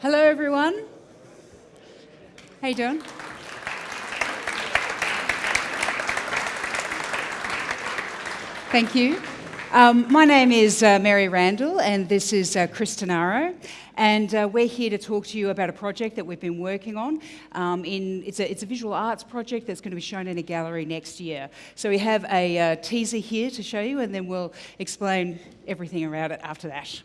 Hello, everyone. How you doing? Thank you. Um, my name is uh, Mary Randall, and this is uh, Chris Tenaro. And uh, we're here to talk to you about a project that we've been working on. Um, in, it's, a, it's a visual arts project that's going to be shown in a gallery next year. So we have a uh, teaser here to show you, and then we'll explain everything around it after that.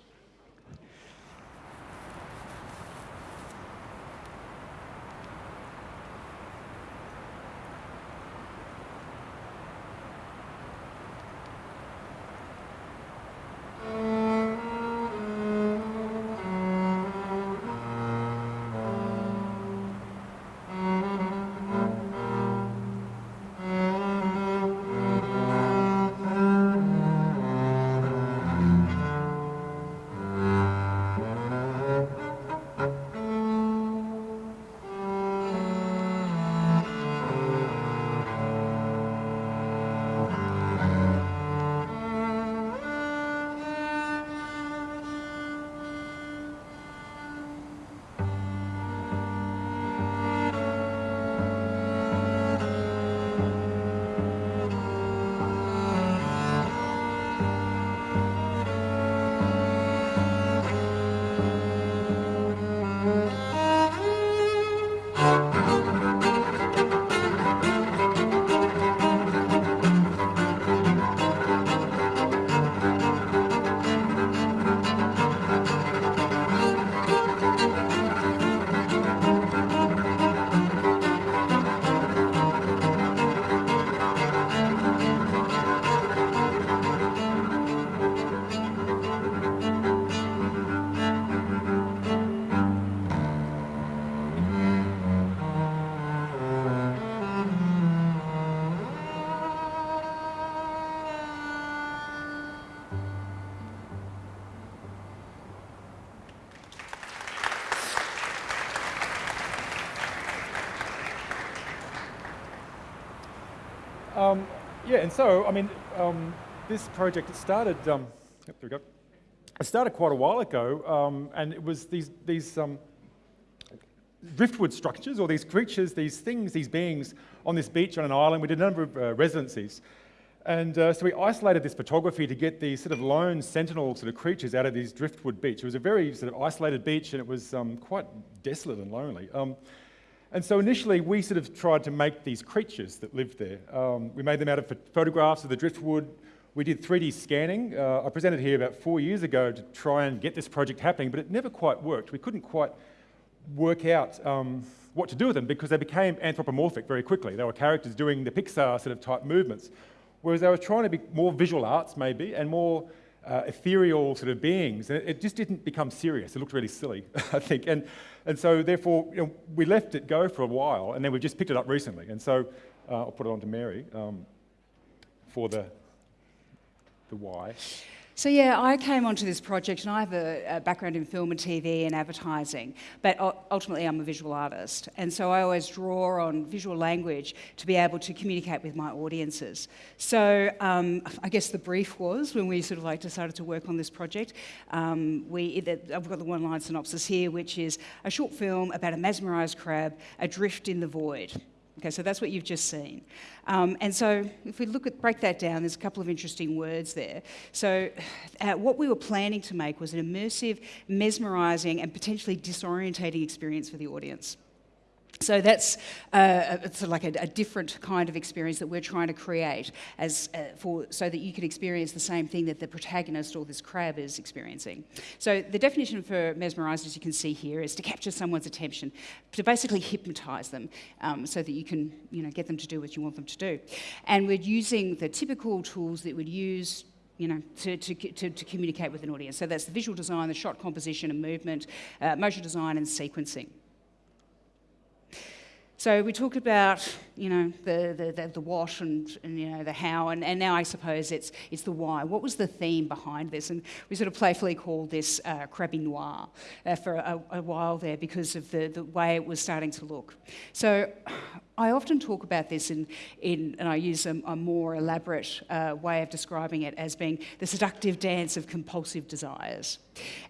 Yeah, and so, I mean, um, this project, it started, um, yep, there we go. It started quite a while ago, um, and it was these, these um, driftwood structures, or these creatures, these things, these beings on this beach on an island. We did a number of uh, residencies. And uh, so we isolated this photography to get these sort of lone sentinel sort of creatures out of these driftwood beach. It was a very sort of isolated beach, and it was um, quite desolate and lonely. And so initially, we sort of tried to make these creatures that lived there. Um, we made them out of photographs of the driftwood. We did 3D scanning. Uh, I presented here about four years ago to try and get this project happening, but it never quite worked. We couldn't quite work out um, what to do with them because they became anthropomorphic very quickly. They were characters doing the Pixar sort of type movements, whereas they were trying to be more visual arts maybe and more uh, ethereal sort of beings. And it, it, just didn't become serious. It looked really silly, I think. And, and so therefore, you know, we left it go for a while, and then we've just picked it up recently. And so uh, I'll put it on to Mary um, for the, the why. So yeah, I came onto this project and I have a, a, background in film and TV and advertising, but ultimately I'm a visual artist. And so I always draw on visual language to be able to communicate with my audiences. So um, I guess the brief was when we sort of like decided to work on this project, um, we, I've got the one line synopsis here, which is a short film about a mesmerised crab adrift in the void. Okay, so that's what you've just seen. Um, and so if we look at, break that down, there's a couple of interesting words there. So uh, what we were planning to make was an immersive, mesmerising and potentially disorientating experience for the audience. So that's uh, it's like a, a, different kind of experience that we're trying to create as uh, for so that you can experience the same thing that the protagonist or this crab is experiencing. So the definition for mesmerised, as you can see here, is to capture someone's attention, to basically hypnotise them, um, so that you can you know get them to do what you want them to do. And we're using the typical tools that we'd use you know, to, to, to, to, communicate with an audience. So that's the visual design, the shot composition and movement, uh, motion design and sequencing. So we talk about, you know, the, the, the, the what and, and, you know, the how, and, and now I suppose it's, it's the why. What was the theme behind this? And we sort of playfully called this uh, Noir uh, for a, a, while there because of the, the way it was starting to look. So I often talk about this in, in and I use a, a more elaborate uh, way of describing it as being the seductive dance of compulsive desires.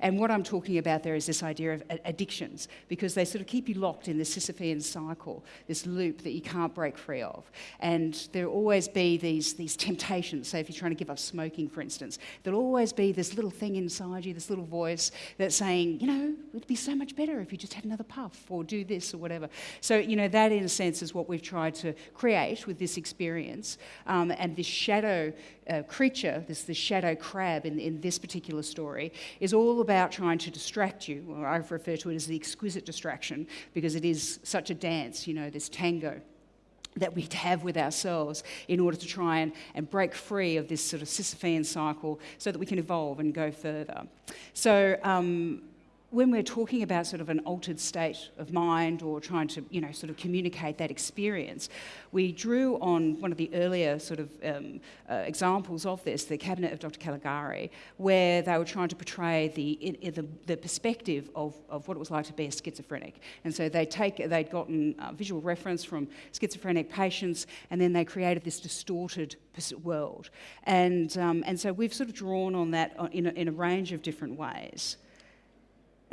And what I'm talking about there is this idea of addictions, because they sort of keep you locked in this Sisyphean cycle, this loop that you can't break free of. And there'll always be these, these temptations. Say, if you're trying to give up smoking, for instance, there'll always be this little thing inside you, this little voice that's saying, you know, it'd be so much better if you just had another puff or do this or whatever. So, you know, that in a sense is what we've tried to create with this experience. Um, and this shadow uh, creature, this, this shadow crab in, in this particular story, is all about trying to distract you. Or I refer to it as the exquisite distraction because it is such a dance, you know, this tango that we have with ourselves in order to try and, and break free of this sort of Sisyphean cycle so that we can evolve and go further. So, um, when we're talking about sort of an altered state of mind or trying to, you know, sort of communicate that experience, we drew on one of the earlier sort of um, uh, examples of this, the cabinet of Dr. Caligari, where they were trying to portray the, in, in the, the, perspective of, of what it was like to be a schizophrenic. And so they take, they'd gotten visual reference from schizophrenic patients, and then they created this distorted world. And, um, and so we've sort of drawn on that uh, in a, in a range of different ways.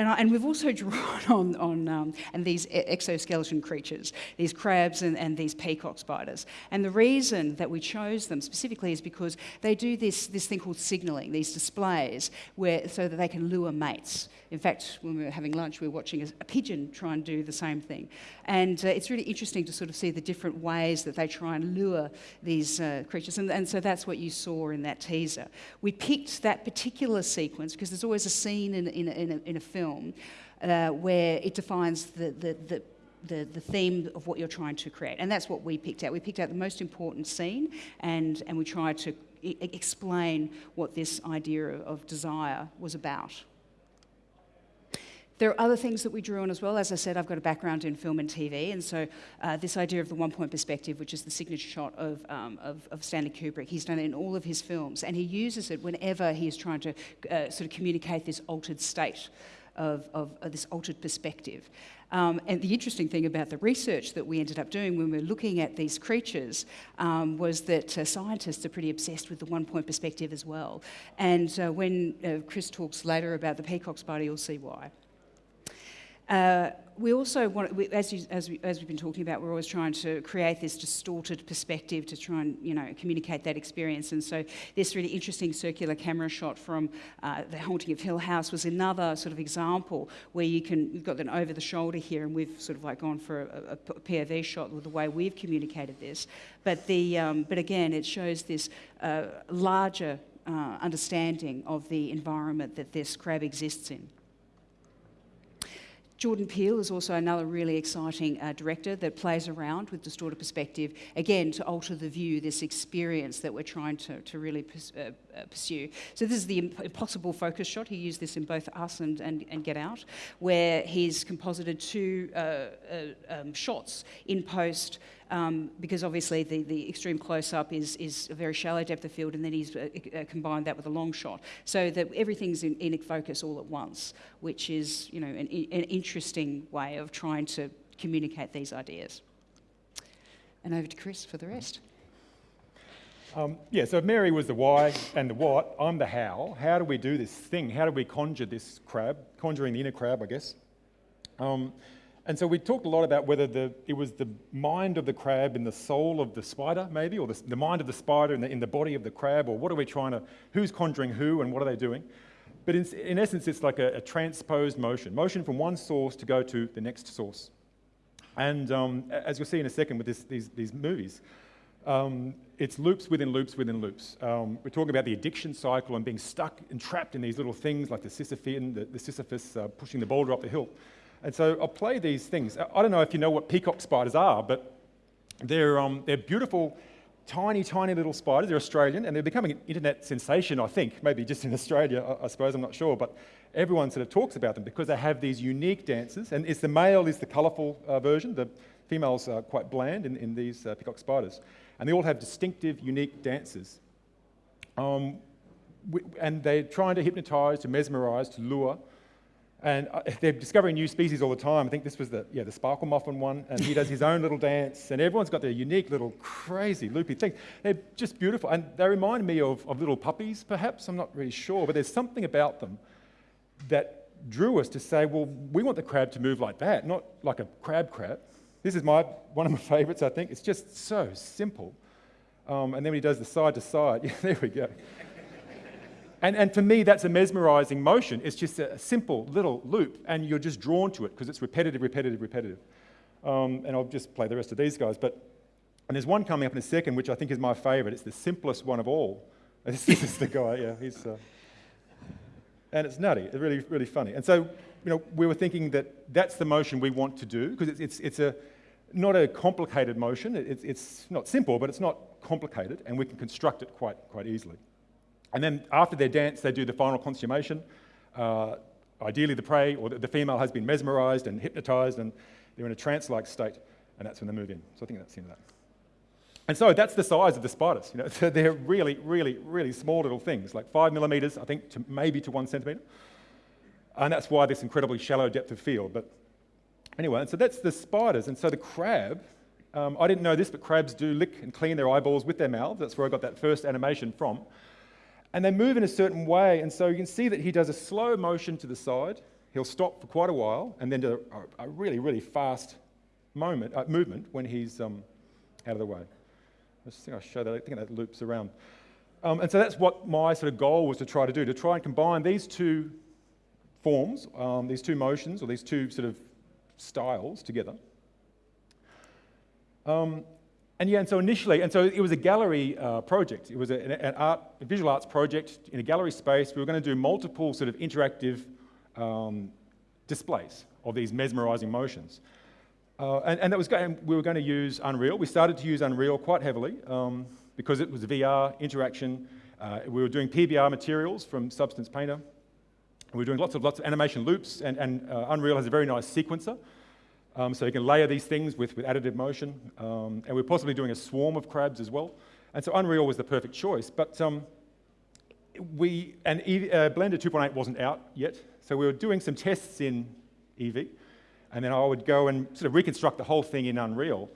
And, I, and, we've also drawn on, on um, and these exoskeleton creatures, these crabs and, and, these peacock spiders. And the reason that we chose them specifically is because they do this, this thing called signalling, these displays, where, so that they can lure mates. In fact, when we were having lunch, we were watching a, a pigeon try and do the same thing. And uh, it's really interesting to sort of see the different ways that they try and lure these uh, creatures. And, and so that's what you saw in that teaser. We picked that particular sequence because there's always a scene in, in, in, a, in a film uh, where it defines the, the, the the, the theme of what you're trying to create. And that's what we picked out. We picked out the most important scene and, and we tried to explain what this idea of desire was about. There are other things that we drew on as well. As I said, I've got a background in film and TV, and so uh, this idea of the one point perspective, which is the signature shot of, um, of, of, Stanley Kubrick, he's done it in all of his films, and he uses it whenever he is trying to uh, sort of communicate this altered state. Of, of, of, this altered perspective. Um, and the interesting thing about the research that we ended up doing when we were looking at these creatures um, was that uh, scientists are pretty obsessed with the one point perspective as well. And uh, when uh, Chris talks later about the peacock spider, you'll see why. Uh, we also want, we, as, you, as, we, as we've been talking about, we're always trying to create this distorted perspective to try and, you know, communicate that experience. And so this really interesting circular camera shot from uh, The Haunting of Hill House was another sort of example where you can, you've got an over the shoulder here and we've sort of like gone for a, a POV shot with the way we've communicated this. But, the, um, but again, it shows this uh, larger uh, understanding of the environment that this crab exists in. Jordan Peele is also another really exciting uh, director that plays around with distorted perspective, again, to alter the view, this experience that we're trying to, to really uh, uh, pursue. So, this is the impossible focus shot. He used this in both Us and, and, and Get Out, where he's composited two uh, uh, um, shots in post um, because obviously the, the extreme close-up is, is a very shallow depth of field and then he's uh, uh, combined that with a long shot so that everything's in, in focus all at once, which is you know, an, an interesting way of trying to communicate these ideas. And over to Chris for the rest. Um, yeah, so Mary was the why and the what. I'm the how. How do we do this thing? How do we conjure this crab? Conjuring the inner crab, I guess. Um, and so we talked a lot about whether the, it was the mind of the crab in the soul of the spider, maybe, or the, the mind of the spider in the, in the body of the crab, or what are we trying to, who's conjuring who and what are they doing? But in, in essence, it's like a, a, transposed motion, motion from one source to go to the next source. And um, as you'll see in a second with this, these, these movies, um, it's loops within loops within loops. Um, we're talking about the addiction cycle and being stuck and trapped in these little things like the Sisyphean, the, the Sisyphus uh, pushing the boulder up the hill. And so I'll play these things. I don't know if you know what peacock spiders are, but they're, um, they're beautiful, tiny, tiny little spiders. They're Australian, and they're becoming an internet sensation, I think, maybe just in Australia, I, I suppose, I'm not sure. But everyone sort of talks about them because they have these unique dances. And it's the male is the colourful uh, version, the, females are quite bland in, in these uh, peacock spiders, and they all have distinctive, unique dances. Um, and they're trying to hypnotize, to mesmerize, to lure. And uh, they're discovering new species all the time. I think this was the, yeah, the sparkle muffin one, and he does his own little dance, and everyone's got their unique little crazy loopy thing. They're just beautiful, and they remind me of, of little puppies, perhaps. I'm not really sure, but there's something about them that drew us to say, well, we want the crab to move like that, not like a crab crab. This is my, one of my favorites, I think. It's just so simple. Um, and then when he does the side to side, yeah, there we go. And, and for me, that's a mesmerizing motion. It's just a simple little loop, and you're just drawn to it because it's repetitive, repetitive, repetitive. Um, and I'll just play the rest of these guys. But, and there's one coming up in a second, which I think is my favorite. It's the simplest one of all. This is the guy, yeah, he's. Uh, and it's nutty. It's really, really funny. And so, you know, we were thinking that that's the motion we want to do because it's, it's, it's a, not a complicated motion. It's, it's not simple, but it's not complicated, and we can construct it quite, quite easily. And then after their dance, they do the final consummation. Uh, ideally, the prey or the, female has been mesmerized and hypnotized, and they're in a trance-like state, and that's when they move in. So I think that's the end of that. And so that's the size of the spiders. You know, they're really, really, really small little things, like five millimeters, I think, to maybe to one centimeter. And that's why this incredibly shallow depth of field. But anyway, and so that's the spiders. And so the crab, um, I didn't know this, but crabs do lick and clean their eyeballs with their mouths. That's where I got that first animation from. And they move in a certain way. And so you can see that he does a slow motion to the side. He'll stop for quite a while and then do a, a really, really fast moment, uh, movement when he's um, out of the way. I think I'll show that. I think that loops around. Um, and so that's what my sort of goal was to try to do, to try and combine these two forms, um, these two motions, or these two sort of styles together. Um, and yeah, and so initially, and so it was a gallery uh, project. It was a, an art, a visual arts project in a gallery space. We were going to do multiple sort of interactive um, displays of these mesmerizing motions. Uh, and, and, that was going, we were going to use Unreal. We started to use Unreal quite heavily um, because it was VR interaction. Uh, we were doing PBR materials from Substance Painter. We were doing lots of lots of animation loops, and, and uh, Unreal has a very nice sequencer. Um, so you can layer these things with, with additive motion. Um, and we're possibly doing a swarm of crabs as well. And so Unreal was the perfect choice. But um, we, and uh, Blender 2.8 wasn't out yet. So we were doing some tests in Eevee. And then I would go and sort of reconstruct the whole thing in Unreal.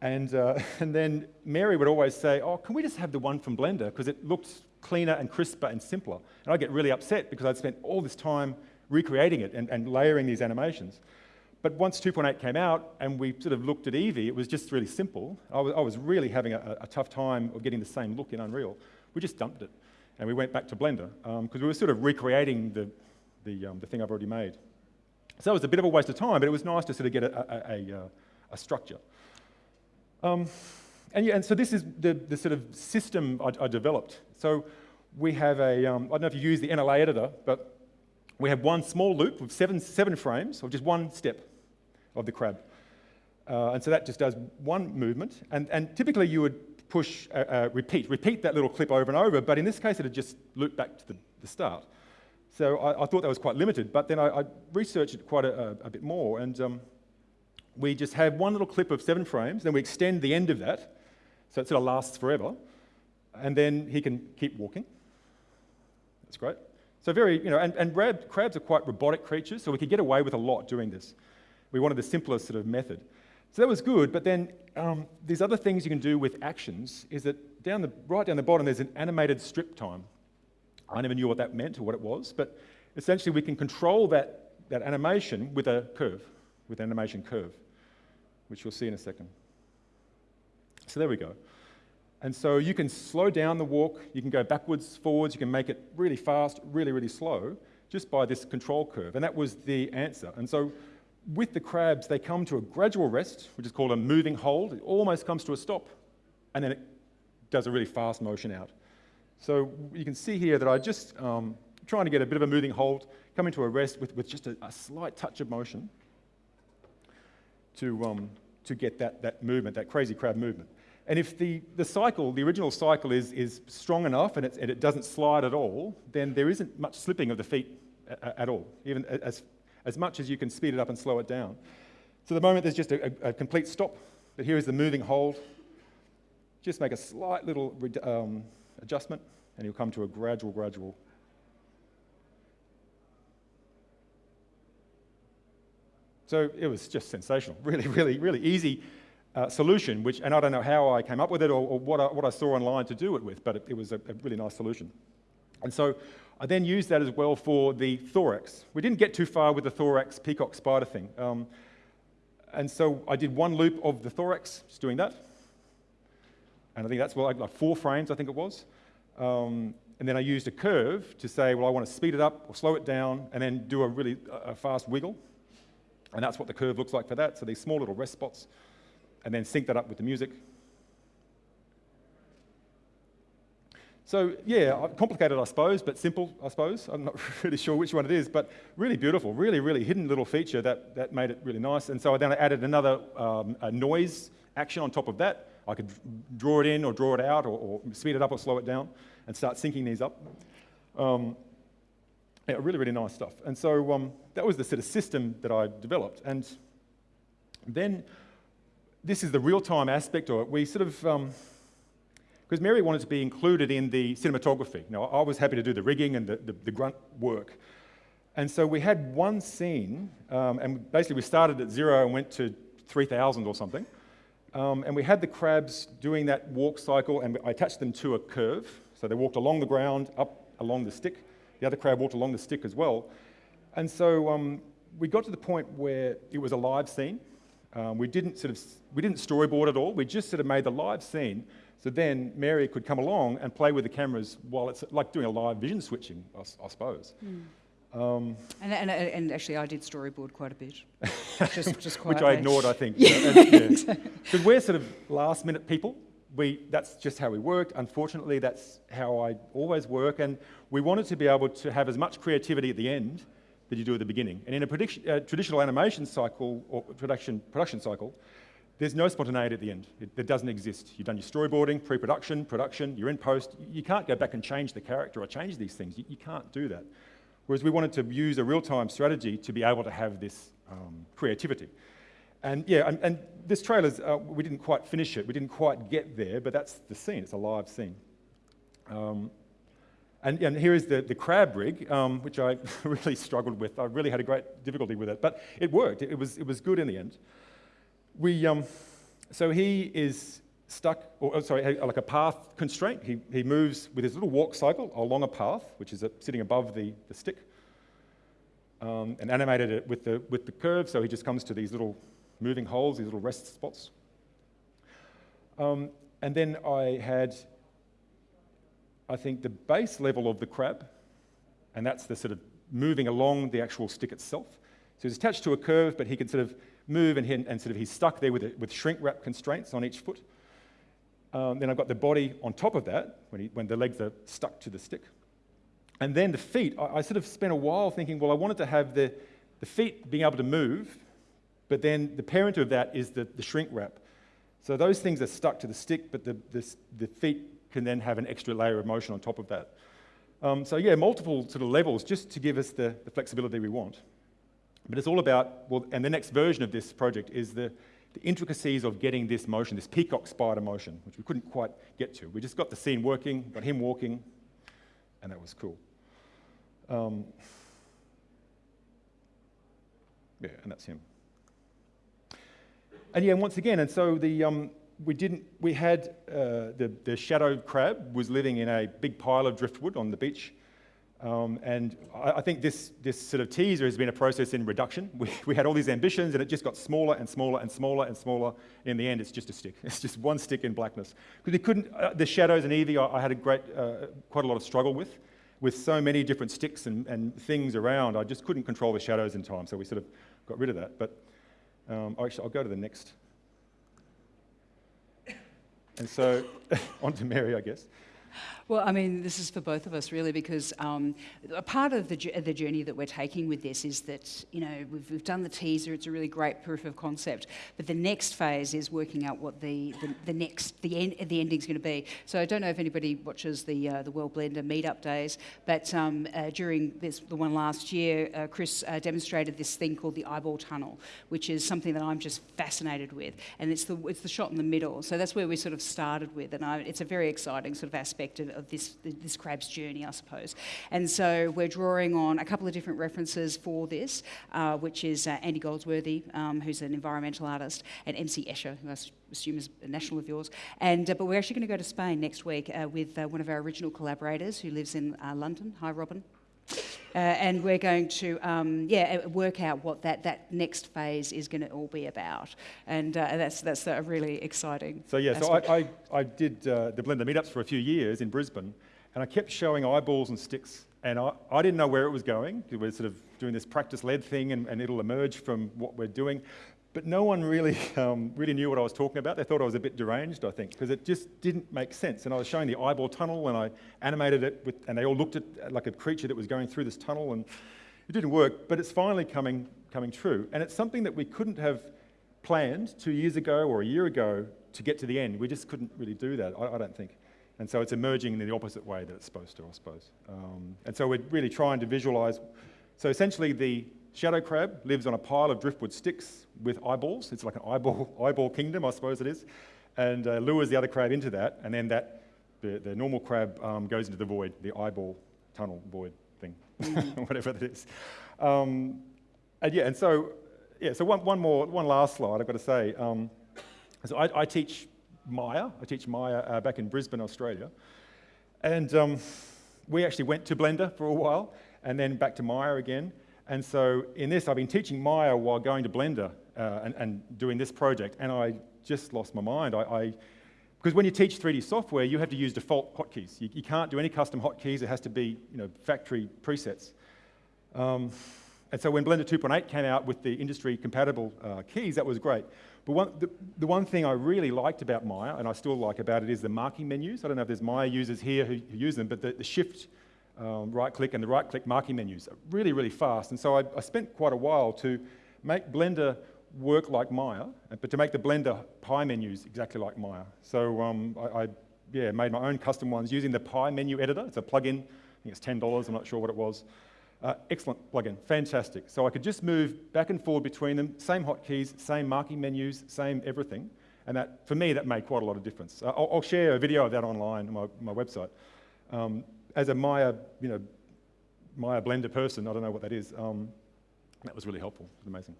And, uh, and then Mary would always say, oh, can we just have the one from Blender? Because it looks cleaner and crisper and simpler. And I'd get really upset because I'd spent all this time recreating it and, and layering these animations. But once 2.8 came out and we sort of looked at Eevee, it was just really simple. I was, I was really having a, a, tough time of getting the same look in Unreal. We just dumped it and we went back to Blender because um, we were sort of recreating the, the, um, the thing I've already made. So it was a bit of a waste of time, but it was nice to sort of get a, a, a, a structure. Um, and, yeah, and so this is the, the sort of system I, I developed. So we have a um, I don't know if you use the NLA editor, but we have one small loop with seven, seven frames, or just one step of the crab. Uh, and so that just does one movement. And, and typically you would push, uh, uh, repeat, repeat that little clip over and over, but in this case it would just loop back to the, the start. So I, I, thought that was quite limited, but then I, I researched it quite a, a, bit more, and um, we just have one little clip of seven frames, then we extend the end of that, so it sort of lasts forever, and then he can keep walking. That's great. So very, you know, and, and rab, crabs are quite robotic creatures, so we could get away with a lot doing this. We wanted the simplest sort of method. So that was good, but then um, these other things you can do with actions is that down the, right down the bottom there's an animated strip time. I never knew what that meant or what it was, but essentially we can control that, that animation with a curve, with an animation curve, which you'll see in a second. So there we go. And so you can slow down the walk, you can go backwards, forwards, you can make it really fast, really, really slow, just by this control curve. And that was the answer. And so with the crabs, they come to a gradual rest, which is called a moving hold. It almost comes to a stop, and then it does a really fast motion out. So you can see here that I'm just um, trying to get a bit of a moving hold, coming to a rest with, with just a, a slight touch of motion to, um, to get that, that movement, that crazy crab movement. And if the, the cycle, the original cycle is, is strong enough and, and it doesn't slide at all, then there isn't much slipping of the feet at, at all, even as, as much as you can speed it up and slow it down. So the moment there's just a, a, a complete stop, but here is the moving hold. Just make a slight little um, adjustment, and you'll come to a gradual, gradual. So it was just sensational. Really, really, really easy uh, solution, which, and I don't know how I came up with it or, or what, I, what I saw online to do it with, but it, it was a, a, really nice solution. And so I then used that as well for the thorax. We didn't get too far with the thorax peacock spider thing. Um, and so I did one loop of the thorax, just doing that. And I think that's well, like, four frames, I think it was. Um, and then I used a curve to say, well, I want to speed it up or slow it down, and then do a really a fast wiggle. And that's what the curve looks like for that. So these small little rest spots and then sync that up with the music. So yeah, complicated I suppose, but simple I suppose. I'm not really sure which one it is, but really beautiful, really, really hidden little feature that, that made it really nice. And so I then added another um, noise action on top of that. I could draw it in or draw it out or, or speed it up or slow it down and start syncing these up. Um, yeah, really, really nice stuff. And so um, that was the sort of system that I developed. And then this is the real-time aspect of it. We sort of, because Mary wanted to be included in the cinematography. Now, I was happy to do the rigging and the, the, the grunt work. And so we had one scene, um, and basically we started at zero and went to 3,000 or something. Um, and we had the crabs doing that walk cycle, and I attached them to a curve. So they walked along the ground, up along the stick. The other crab walked along the stick as well. And so um, we got to the point where it was a live scene. Um, we didn't sort of we didn't storyboard at all. We just sort of made the live scene. So then Mary could come along and play with the cameras while it's like doing a live vision switching, I, I suppose. Mm. Um, and, and, and, actually, I did storyboard quite a bit, just, just which I ignored, I think. Because yeah. yeah. we're sort of last minute people. We, that's just how we worked. Unfortunately, that's how I always work. And we wanted to be able to have as much creativity at the end that you do at the beginning. And in a uh, traditional animation cycle or production, production cycle, there's no spontaneity at the end. It, it doesn't exist. You've done your storyboarding, pre-production, production, you're in post. You can't go back and change the character or change these things. You, you can't do that. Whereas we wanted to use a real-time strategy to be able to have this um, creativity. And yeah, and, and this trailer, uh, we didn't quite finish it. We didn't quite get there, but that's the scene. It's a live scene. Um, and, and, here is the, the crab rig, um, which I really struggled with. I really had a great difficulty with it, but it worked. It, it was, it was good in the end. We, um, so he is stuck, or oh, sorry, like a path constraint. He, he moves with his little walk cycle along a path, which is sitting above the, the stick, um, and animated it with the, with the curve. So he just comes to these little moving holds, these little rest spots. Um, and then I had I think, the base level of the crab, and that's the sort of moving along the actual stick itself. So he's attached to a curve, but he can sort of move and, and sort of he's stuck there with, it, with shrink wrap constraints on each foot. Um, then I've got the body on top of that when, he, when the legs are stuck to the stick. And then the feet, I, I, sort of spent a while thinking, well, I wanted to have the, the feet being able to move, but then the parent of that is the, the shrink wrap. So those things are stuck to the stick, but the, the, the feet can then have an extra layer of motion on top of that. Um, so yeah, multiple sort of levels just to give us the, the, flexibility we want. But it's all about, well, and the next version of this project is the, the intricacies of getting this motion, this peacock spider motion, which we couldn't quite get to. We just got the scene working, got him walking, and that was cool. Um, yeah, and that's him. And yeah, once again, and so the, um, we didn't, we had uh, the, the shadow crab was living in a big pile of driftwood on the beach. Um, and I, I, think this, this sort of teaser has been a process in reduction. We, we had all these ambitions and it just got smaller and smaller and smaller and smaller. In the end, it's just a stick. It's just one stick in blackness. Because we couldn't, uh, the shadows and Eevee, I, I had a great, uh, quite a lot of struggle with. With so many different sticks and, and things around, I just couldn't control the shadows in time. So we sort of got rid of that. But um, actually, I'll go to the next and so, on to Mary, I guess. Well, I mean, this is for both of us really, because um, a part of the, the journey that we're taking with this is that you know we've, we've done the teaser; it's a really great proof of concept. But the next phase is working out what the the, the next the end the ending's going to be. So I don't know if anybody watches the uh, the World Blender meetup days, but um, uh, during this the one last year, uh, Chris uh, demonstrated this thing called the eyeball tunnel, which is something that I'm just fascinated with, and it's the it's the shot in the middle. So that's where we sort of started with, and I, it's a very exciting sort of aspect of, of this this crab's journey, I suppose. And so we're drawing on a couple of different references for this, uh, which is uh, Andy Goldsworthy, um, who's an environmental artist, and MC Escher, who I assume is a national of yours. And uh, but we're actually going to go to Spain next week uh, with uh, one of our original collaborators who lives in uh, London. Hi, Robin. Uh, and we're going to, um, yeah, uh, work out what that, that next phase is going to all be about. And uh, that's, that's a really exciting. So yeah, so. I, I, I did uh, the Blender meetups for a few years in Brisbane, and I kept showing eyeballs and sticks, and I, I didn't know where it was going. We're sort of doing this practice-led thing, and, and it'll emerge from what we're doing. But no one really, um, really knew what I was talking about. They thought I was a bit deranged, I think, because it just didn't make sense. And I was showing the eyeball tunnel, and I animated it, with, and they all looked at like a creature that was going through this tunnel, and it didn't work. But it's finally coming, coming true, and it's something that we couldn't have planned two years ago or a year ago to get to the end. We just couldn't really do that, I, I don't think. And so it's emerging in the opposite way that it's supposed to, I suppose. Um, and so we're really trying to visualize. So essentially, the shadow crab lives on a pile of driftwood sticks with eyeballs. It's like an eyeball, eyeball kingdom, I suppose it is. And uh, lures the other crab into that, and then that, the, the normal crab um, goes into the void, the eyeball tunnel void thing, whatever that is. Um, and yeah, and so, yeah, so one, one more, one last slide I've got to say. Um, so I, I teach Maya, I teach Maya uh, back in Brisbane, Australia. And um, we actually went to Blender for a while and then back to Maya again. And so in this, I've been teaching Maya while going to Blender uh, and, and doing this project, and I just lost my mind. I, I, because when you teach 3D software, you have to use default hotkeys. You, you can't do any custom hotkeys. It has to be you know, factory presets. Um, and so when Blender 2.8 came out with the industry compatible uh, keys, that was great. But one, the, the one thing I really liked about Maya, and I still like about it, is the marking menus. I don't know if there's Maya users here who, who use them, but the, the shift um, right click and the right click marking menus really, really fast. And so I, I spent quite a while to make Blender work like Maya, but to make the Blender pie menus exactly like Maya. So um, I, I yeah, made my own custom ones using the pie menu editor. It's a plugin. I think it's $10. I'm not sure what it was. Uh, excellent plugin, fantastic. So I could just move back and forward between them, same hotkeys, same marking menus, same everything. And that, for me, that made quite a lot of difference. Uh, I'll, I'll share a video of that online on my, my website. Um, as a Maya, you know, Maya Blender person, I don't know what that is. Um, that was really helpful. It was amazing.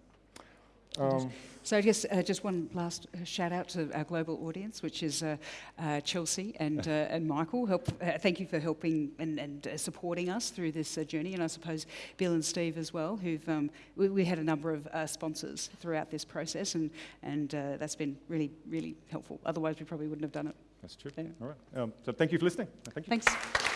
Um, So I guess uh, just one last uh, shout out to our global audience, which is uh, uh, Chelsea and, uh, and Michael. Help, uh, thank you for helping and, and uh, supporting us through this uh, journey, and I suppose Bill and Steve as well, who've um, we, we had a number of uh, sponsors throughout this process, and and uh, that's been really really helpful. Otherwise, we probably wouldn't have done it. that's true. Yeah. All right. Um, so thank you for listening. Thank you. Thanks.